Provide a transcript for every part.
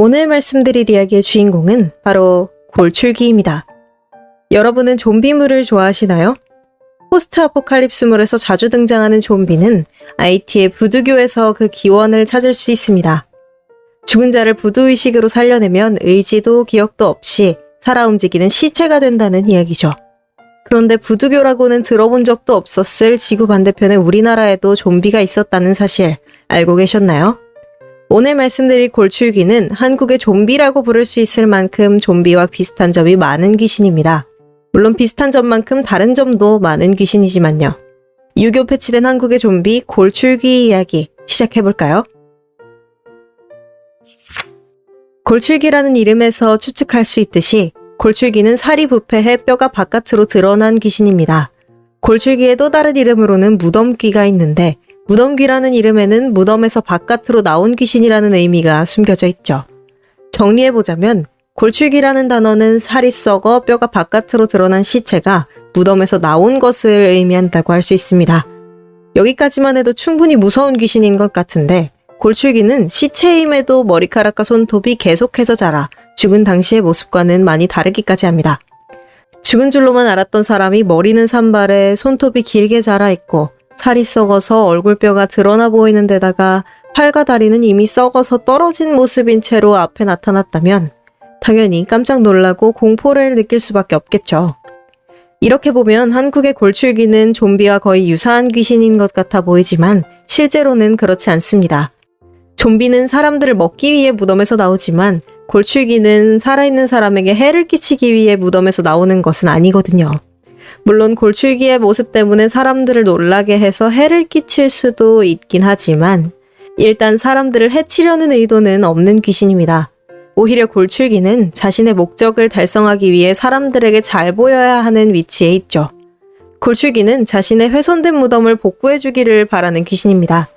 오늘 말씀드릴 이야기의 주인공은 바로 골출기입니다. 여러분은 좀비물을 좋아하시나요? 포스트 아포칼립스물에서 자주 등장하는 좀비는 IT의 부두교에서 그 기원을 찾을 수 있습니다. 죽은 자를 부두의식으로 살려내면 의지도 기억도 없이 살아 움직이는 시체가 된다는 이야기죠. 그런데 부두교라고는 들어본 적도 없었을 지구 반대편의 우리나라에도 좀비가 있었다는 사실 알고 계셨나요? 오늘 말씀드릴 골출귀는 한국의 좀비라고 부를 수 있을 만큼 좀비와 비슷한 점이 많은 귀신입니다. 물론 비슷한 점만큼 다른 점도 많은 귀신이지만요. 유교 패치된 한국의 좀비 골출귀 이야기 시작해볼까요? 골출귀라는 이름에서 추측할 수 있듯이 골출귀는 살이 부패해 뼈가 바깥으로 드러난 귀신입니다. 골출귀의 또 다른 이름으로는 무덤귀가 있는데 무덤귀라는 이름에는 무덤에서 바깥으로 나온 귀신이라는 의미가 숨겨져 있죠. 정리해보자면 골출귀라는 단어는 살이 썩어 뼈가 바깥으로 드러난 시체가 무덤에서 나온 것을 의미한다고 할 수 있습니다. 여기까지만 해도 충분히 무서운 귀신인 것 같은데 골출귀는 시체임에도 머리카락과 손톱이 계속해서 자라 죽은 당시의 모습과는 많이 다르기까지 합니다. 죽은 줄로만 알았던 사람이 머리는 산발에 손톱이 길게 자라 있고 살이 썩어서 얼굴뼈가 드러나 보이는 데다가 팔과 다리는 이미 썩어서 떨어진 모습인 채로 앞에 나타났다면 당연히 깜짝 놀라고 공포를 느낄 수밖에 없겠죠. 이렇게 보면 한국의 골출귀는 좀비와 거의 유사한 귀신인 것 같아 보이지만 실제로는 그렇지 않습니다. 좀비는 사람들을 먹기 위해 무덤에서 나오지만 골출귀는 살아있는 사람에게 해를 끼치기 위해 무덤에서 나오는 것은 아니거든요. 물론 골출귀의 모습 때문에 사람들을 놀라게 해서 해를 끼칠 수도 있긴 하지만 일단 사람들을 해치려는 의도는 없는 귀신입니다. 오히려 골출귀는 자신의 목적을 달성하기 위해 사람들에게 잘 보여야 하는 위치에 있죠. 골출귀는 자신의 훼손된 무덤을 복구해주기를 바라는 귀신입니다.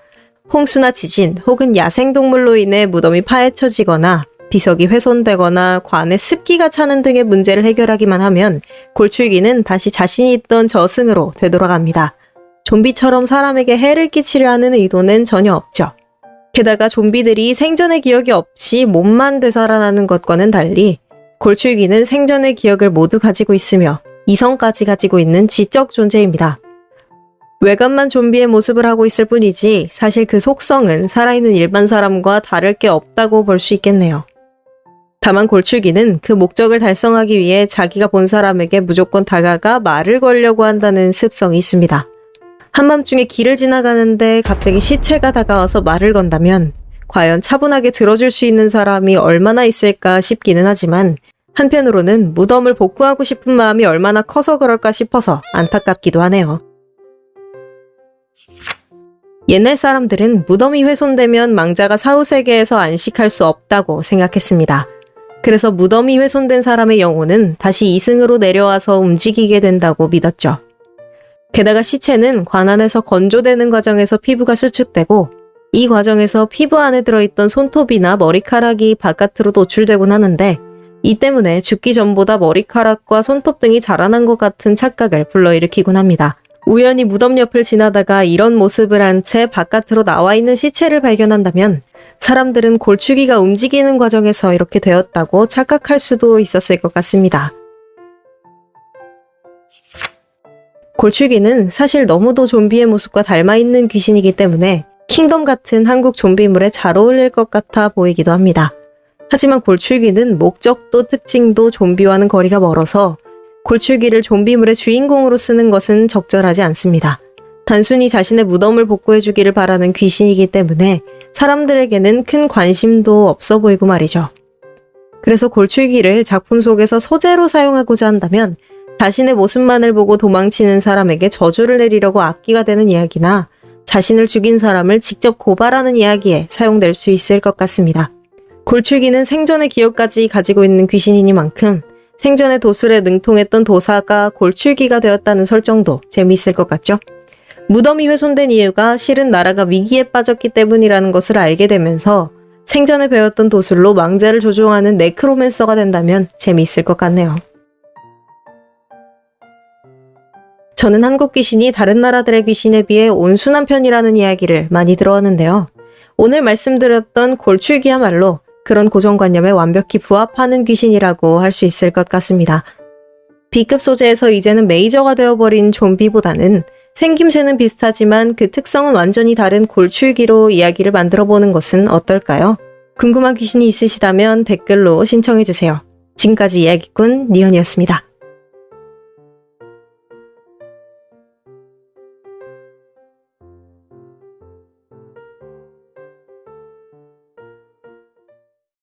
홍수나 지진 혹은 야생동물로 인해 무덤이 파헤쳐지거나 비석이 훼손되거나 관에 습기가 차는 등의 문제를 해결하기만 하면 골출귀는 다시 자신이 있던 저승으로 되돌아갑니다. 좀비처럼 사람에게 해를 끼치려 하는 의도는 전혀 없죠. 게다가 좀비들이 생전의 기억이 없이 몸만 되살아나는 것과는 달리 골출귀는 생전의 기억을 모두 가지고 있으며 이성까지 가지고 있는 지적 존재입니다. 외관만 좀비의 모습을 하고 있을 뿐이지 사실 그 속성은 살아있는 일반 사람과 다를 게 없다고 볼 수 있겠네요. 다만 골출기는 그 목적을 달성하기 위해 자기가 본 사람에게 무조건 다가가 말을 걸려고 한다는 습성이 있습니다. 한밤중에 길을 지나가는데 갑자기 시체가 다가와서 말을 건다면 과연 차분하게 들어줄 수 있는 사람이 얼마나 있을까 싶기는 하지만 한편으로는 무덤을 복구하고 싶은 마음이 얼마나 커서 그럴까 싶어서 안타깝기도 하네요. 옛날 사람들은 무덤이 훼손되면 망자가 사후세계에서 안식할 수 없다고 생각했습니다. 그래서 무덤이 훼손된 사람의 영혼은 다시 이승으로 내려와서 움직이게 된다고 믿었죠. 게다가 시체는 관안에서 건조되는 과정에서 피부가 수축되고 이 과정에서 피부 안에 들어있던 손톱이나 머리카락이 바깥으로 노출되곤 하는데 이 때문에 죽기 전보다 머리카락과 손톱 등이 자라난 것 같은 착각을 불러일으키곤 합니다. 우연히 무덤 옆을 지나다가 이런 모습을 한 채 바깥으로 나와 있는 시체를 발견한다면 사람들은 골추기가 움직이는 과정에서 이렇게 되었다고 착각할 수도 있었을 것 같습니다. 골추기는 사실 너무도 좀비의 모습과 닮아있는 귀신이기 때문에 킹덤 같은 한국 좀비물에 잘 어울릴 것 같아 보이기도 합니다. 하지만 골출귀는 목적도 특징도 좀비와는 거리가 멀어서 골출귀를 좀비물의 주인공으로 쓰는 것은 적절하지 않습니다. 단순히 자신의 무덤을 복구해주기를 바라는 귀신이기 때문에 사람들에게는 큰 관심도 없어 보이고 말이죠. 그래서 골출기를 작품 속에서 소재로 사용하고자 한다면 자신의 모습만을 보고 도망치는 사람에게 저주를 내리려고 악기가 되는 이야기나 자신을 죽인 사람을 직접 고발하는 이야기에 사용될 수 있을 것 같습니다. 골출기는 생전의 기억까지 가지고 있는 귀신이니만큼 생전의 도술에 능통했던 도사가 골출기가 되었다는 설정도 재미있을 것 같죠? 무덤이 훼손된 이유가 실은 나라가 위기에 빠졌기 때문이라는 것을 알게 되면서 생전에 배웠던 도술로 망자를 조종하는 네크로맨서가 된다면 재미있을 것 같네요. 저는 한국 귀신이 다른 나라들의 귀신에 비해 온순한 편이라는 이야기를 많이 들어왔는데요. 오늘 말씀드렸던 골출기야말로 그런 고정관념에 완벽히 부합하는 귀신이라고 할 수 있을 것 같습니다. B급 소재에서 이제는 메이저가 되어버린 좀비보다는 생김새는 비슷하지만 그 특성은 완전히 다른 골출기로 이야기를 만들어 보는 것은 어떨까요? 궁금한 귀신이 있으시다면 댓글로 신청해주세요. 지금까지 이야기꾼 니언이었습니다.